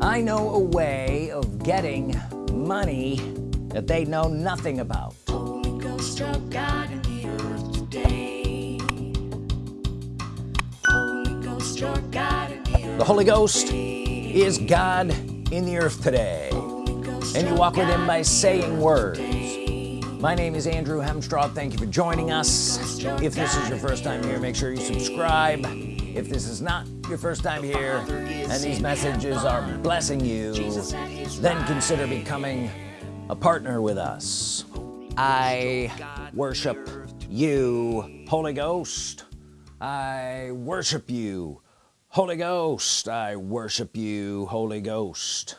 I know a way of getting money that they know nothing about. Holy Ghost of God in the earth today. Holy Ghost your God in the earth the Holy Ghost is God in the earth today. And you walk with him by saying words. my name is Andrew Hemstraw. Thank you for joining us. If this is your first time here make sure you subscribe. If this is not your first time here and these messages are blessing you then consider becoming a partner with us. I worship you Holy Ghost. I worship you Holy Ghost. I worship you Holy Ghost.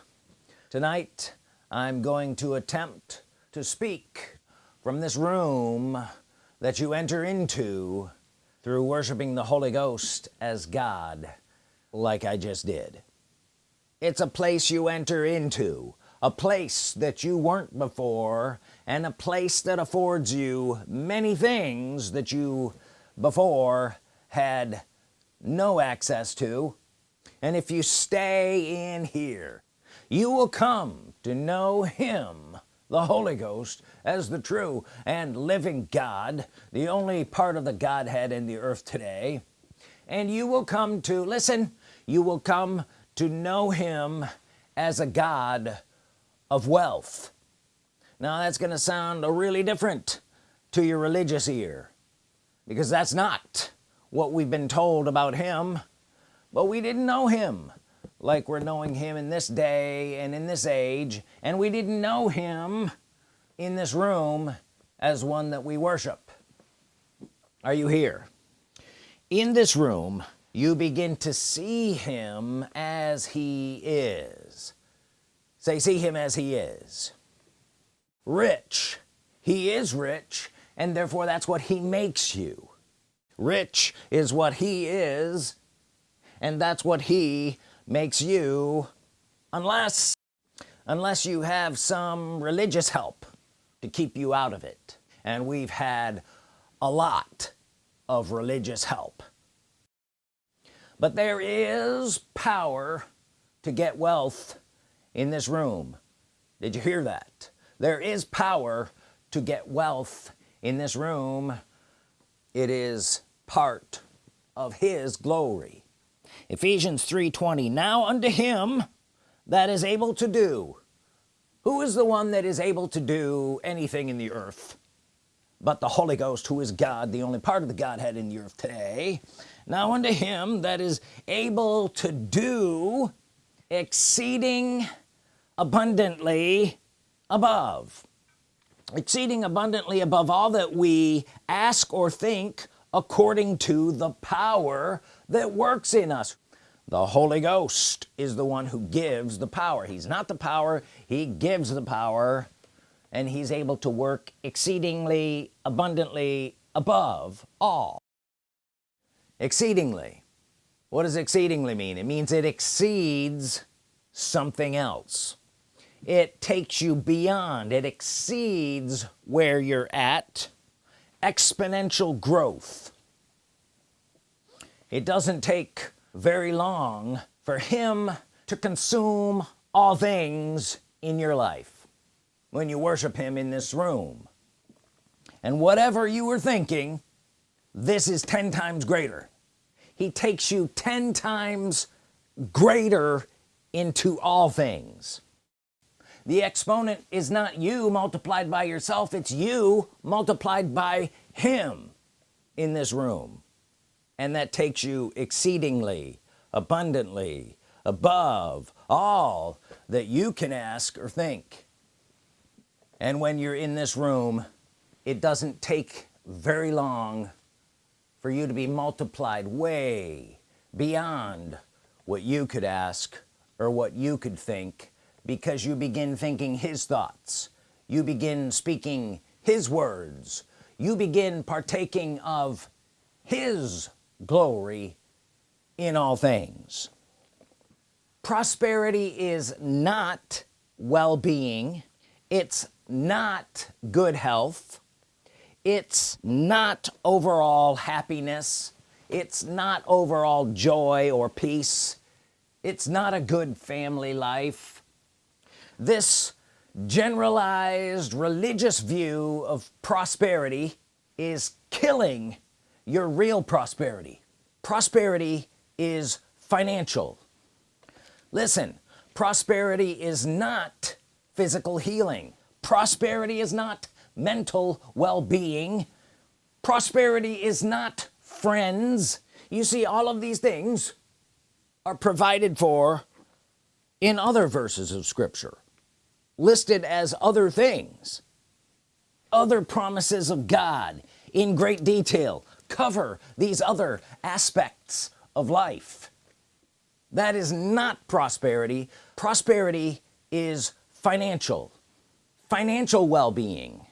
Tonight I'm going to attempt to speak from this room that you enter into through worshiping the Holy Ghost as God like I just did. It's a place you enter into a place that you weren't before and a place that affords you many things that you before had no access to. And if you stay in here you will come to know him the Holy Ghost as the true and living God the only part of the Godhead in the earth today. And you will come to listen you will come to know him as a God of wealth. Now that's gonna sound a really different to your religious ear because that's not what we've been told about him. But we didn't know him like we're knowing him in this day and in this age and we didn't know him in this room as one that we worship. Are you here? In this room you begin to see him as he is. Say see him as he is. Rich. He is rich and therefore that's what he makes you. Rich is what he is and that's what he makes you unless unless you have some religious help to keep you out of it. And we've had a lot of religious help but there is power to get wealth in this room. Did you hear that? There is power to get wealth in this room. It is part of his glory. Ephesians 3:20 now unto him that is able to do. Who is the one that is able to do anything in the earth but the Holy Ghost who is God the only part of the Godhead in the earth today now unto him that is able to do exceeding abundantly above. Exceeding abundantly above all that we ask or think according to the power that works in us. The Holy Ghost is the one who gives the power. He's not the power he gives the power and he's able to work exceedingly abundantly above all. Exceedingly. What does exceedingly mean? It means it exceeds something else. It takes you beyond. It exceeds where you're at. Exponential growth. It doesn't take very long for him to consume all things in your life when you worship him in this room. And whatever you were thinking this is 10 times greater. He takes you 10 times greater into all things. The exponent is not you multiplied by yourself it's you multiplied by him in this room. And that takes you exceedingly abundantly above all that you can ask or think and when you're in this room it doesn't take very long for you to be multiplied way beyond what you could ask or what you could think because you begin thinking his thoughts. You begin speaking his words. You begin partaking of his glory in all things. Prosperity is not well-being. It's not good health. It's not overall happiness. It's not overall joy or peace. It's not a good family life. This generalized religious view of prosperity is killing your real prosperity. Prosperity is financial. Listen prosperity is not physical healing prosperity is not mental well-being. Prosperity is not friends. You see all of these things are provided for in other verses of Scripture listed as other things. Other promises of God in great detail cover these other aspects of life. That is not prosperity. Prosperity is financial financial well-being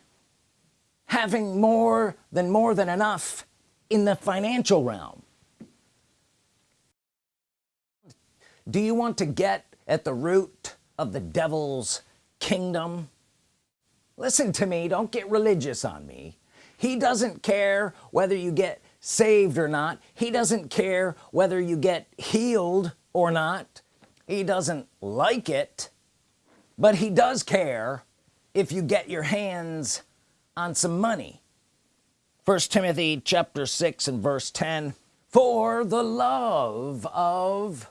having more than more than enough in the financial realm. Do you want to get at the root of the devil's kingdom? Listen to me don't get religious on me. He doesn't care whether you get saved or not. He doesn't care whether you get healed or not. He doesn't like it but he does care if you get your hands on some money. First Timothy chapter 6 and verse 10 for the love of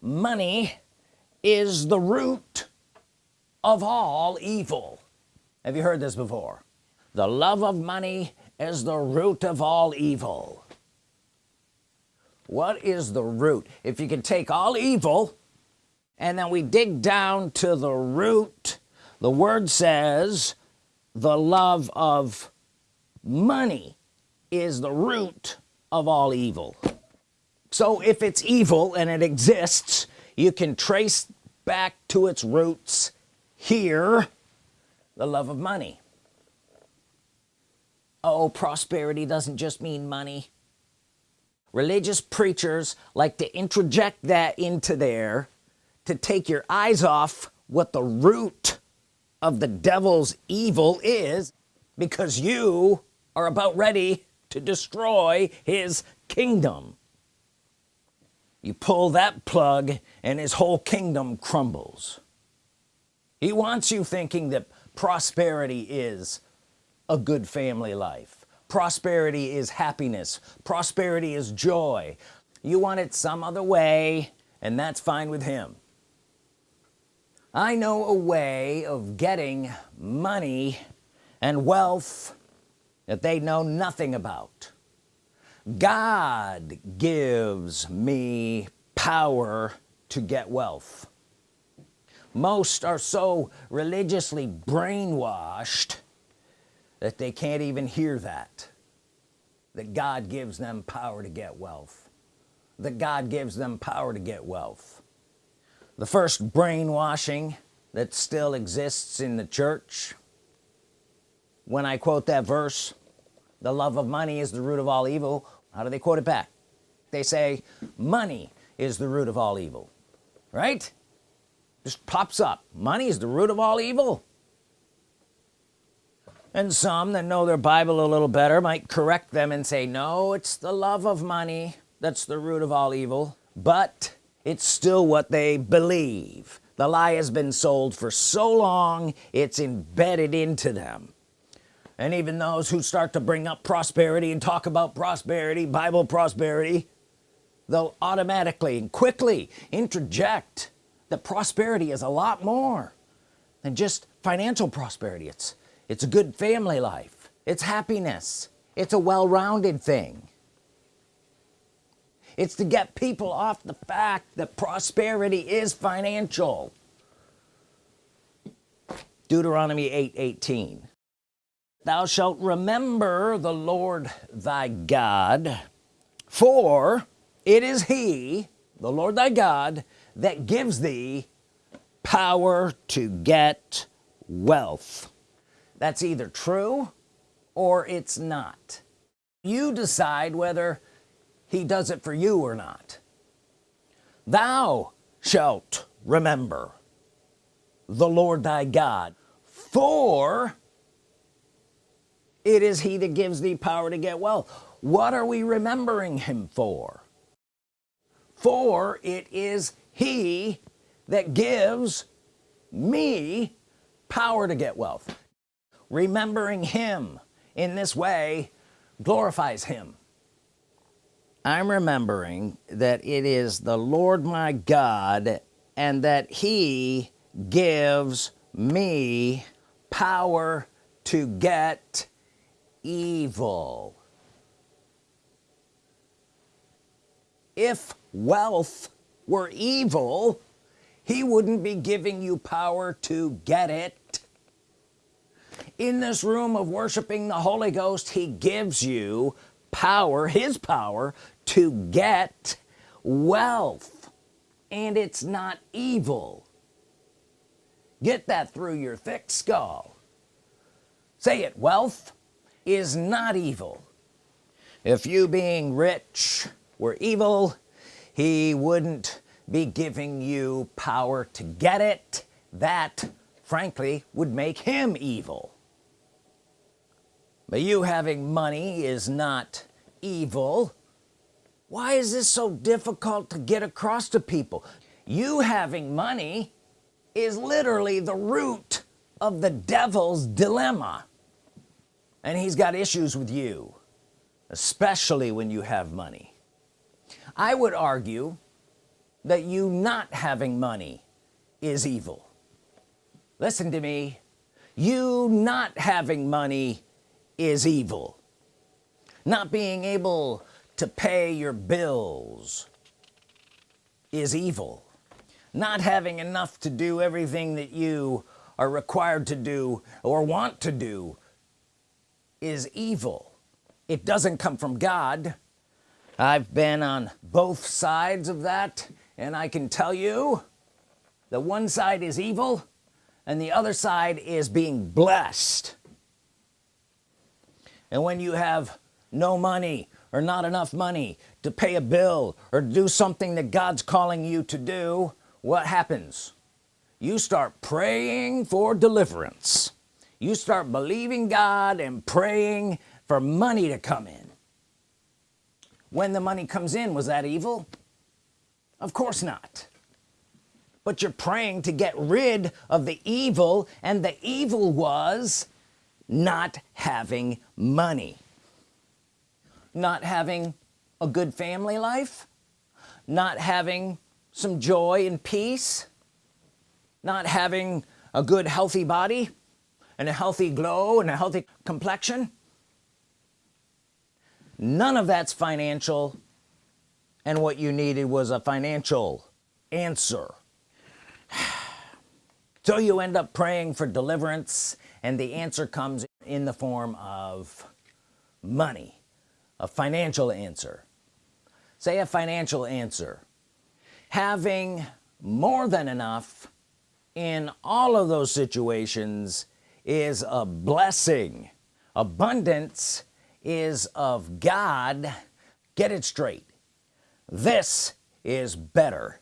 money is the root of all evil. Have you heard this before? The love of money is the root of all evil. What is the root? If you can take all evil and then we dig down to the root the word says the love of money is the root of all evil. So if it's evil and it exists you can trace back to its roots here the love of money. Oh prosperity doesn't just mean money. Religious preachers like to interject that into there to take your eyes off what the root of the devil's evil is because you are about ready to destroy his kingdom. You pull that plug and his whole kingdom crumbles. He wants you thinking that prosperity is a good family life. Prosperity is happiness. Prosperity is joy. You want it some other way and that's fine with him I know a way of getting money and wealth that they know nothing about. God gives me power to get wealth. Most are so religiously brainwashed that they can't even hear that that God gives them power to get wealth that God gives them power to get wealth the first brainwashing that still exists in the church. When I quote that verse the love of money is the root of all evil how do they quote it back? They say money is the root of all evil right? Just pops up money is the root of all evil. And some that know their Bible a little better might correct them and say no it's the love of money that's the root of all evil but it's still what they believe. The lie has been sold for so long it's embedded into them. And even those who start to bring up prosperity and talk about prosperity Bible prosperity they'll automatically and quickly interject that prosperity is a lot more than just financial prosperity. It's it's a good family life. It's happiness. It's a well-rounded thing it's to get people off the fact that prosperity is financial. Deuteronomy 8 18 thou shalt remember the Lord thy God for it is he the Lord thy God that gives thee power to get wealth. That's either true or it's not. You decide whether he does it for you or not. Thou shalt remember the Lord thy God for it is he that gives thee power to get wealth. What are we remembering him for? For it is he that gives me power to get wealth. Remembering him in this way glorifies him I'm remembering that it is the Lord my God and that he gives me power to get evil. If wealth were evil he wouldn't be giving you power to get it. In this room of worshiping the Holy Ghost he gives you power his power to get wealth. And it's not evil. Get that through your thick skull. Say it wealth is not evil. If you being rich were evil he wouldn't be giving you power to get it. That frankly would make him evil. But you having money is not evil why is this so difficult to get across to people? You having money is literally the root of the devil's dilemma. And he's got issues with you especially when you have money. I would argue that you not having money is evil. Listen to me. You not having money is evil. Not being able to pay your bills is evil. Not having enough to do everything that you are required to do or want to do is evil. It doesn't come from God. I've been on both sides of that and I can tell you the one side is evil and the other side is being blessed. And when you have no money or not enough money to pay a bill or do something that God's calling you to do what happens? You start praying for deliverance. You start believing God and praying for money to come in. When the money comes in was that evil? Of course not. But you're praying to get rid of the evil and the evil was not having money not having a good family life not having some joy and peace not having a good healthy body and a healthy glow and a healthy complexion. None of that's financial and what you needed was a financial answer. So you end up praying for deliverance and the answer comes in the form of money a financial answer. Say a financial answer. Having more than enough in all of those situations is a blessing. Abundance is of God. Get it straight. This is better.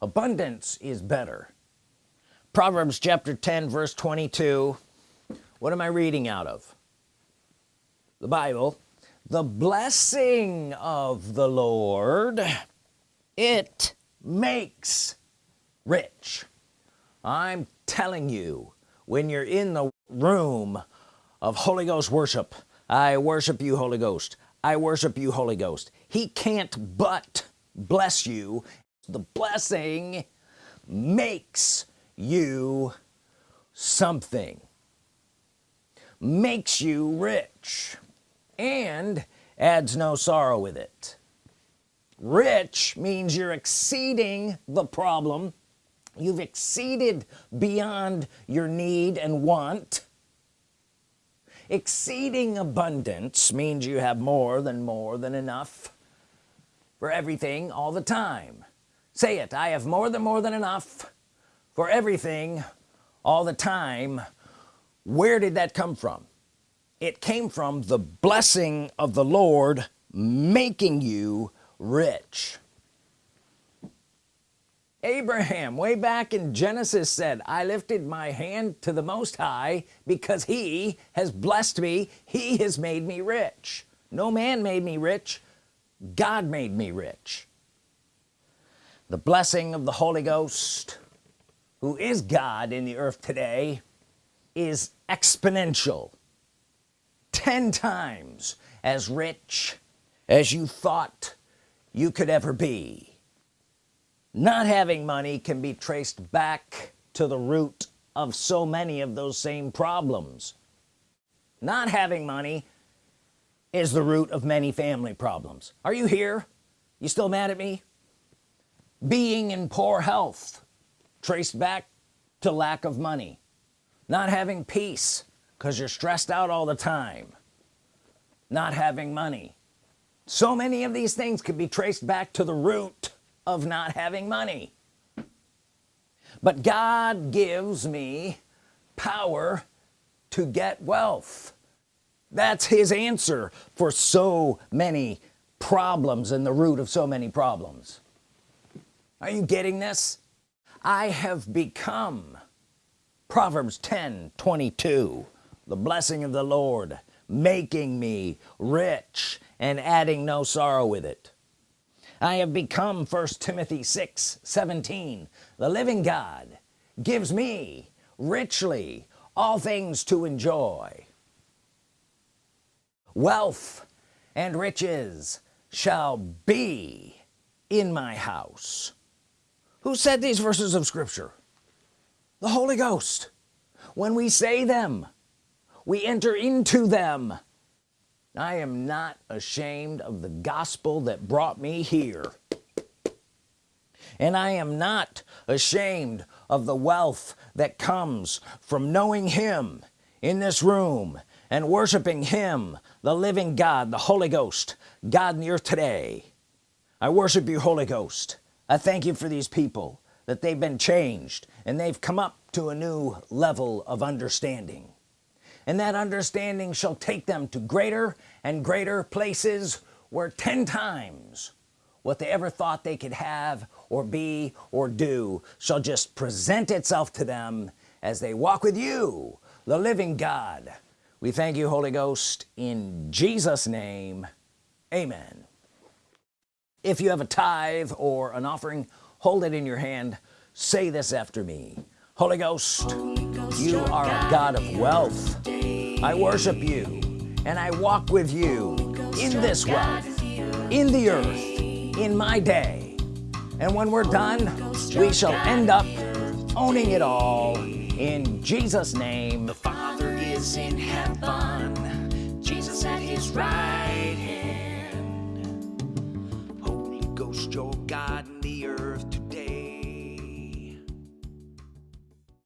Abundance is better. Proverbs chapter 10 verse 22 what am I reading out of the Bible the blessing of the Lord it makes rich. I'm telling you when you're in the room of Holy Ghost worship I worship you Holy Ghost. I worship you Holy Ghost. He can't but bless you. The blessing makes you something. Makes you rich and adds no sorrow with it. Rich means you're exceeding the problem. You've exceeded beyond your need and want. Exceeding abundance means you have more than more than enough for everything all the time. Say it I have more than more than enough for everything all the time. Where did that come from it came from the blessing of the Lord making you rich. Abraham way back in Genesis said I lifted my hand to the Most High because he has blessed me. He has made me rich. No man made me rich. God made me rich. The blessing of the Holy Ghost who is God in the earth today is exponential 10 times as rich as you thought you could ever be. Not having money can be traced back to the root of so many of those same problems. Not having money is the root of many family problems. Are you here? You still mad at me? Being in poor health traced back to lack of money. Not having peace because you're stressed out all the time not having money. So many of these things could be traced back to the root of not having money. But God gives me power to get wealth. That's his answer for so many problems and the root of so many problems. Are you getting this? I have become Proverbs 10 22 the blessing of the Lord making me rich and adding no sorrow with it. I have become first Timothy 6 17 the living God gives me richly all things to enjoy. Wealth and riches shall be in my house. Who said these verses of Scripture? The Holy Ghost. When we say them we enter into them. I am not ashamed of the gospel that brought me here. And I am not ashamed of the wealth that comes from knowing him in this room and worshiping him the living God the Holy Ghost God near today. I worship you Holy Ghost. I thank you for these people that they've been changed and they've come up to a new level of understanding and that understanding shall take them to greater and greater places where 10 times what they ever thought they could have or be or do shall just present itself to them as they walk with you the living God. We thank you Holy Ghost in Jesus name. Amen. If you have a tithe or an offering hold it in your hand. Say this after me. Holy Ghost, you are a God of wealth. I worship you and I walk with you in this wealth in the earth in my day. And when we're done we shall end up owning it all in Jesus name. The Father is in heaven, Jesus at his right hand.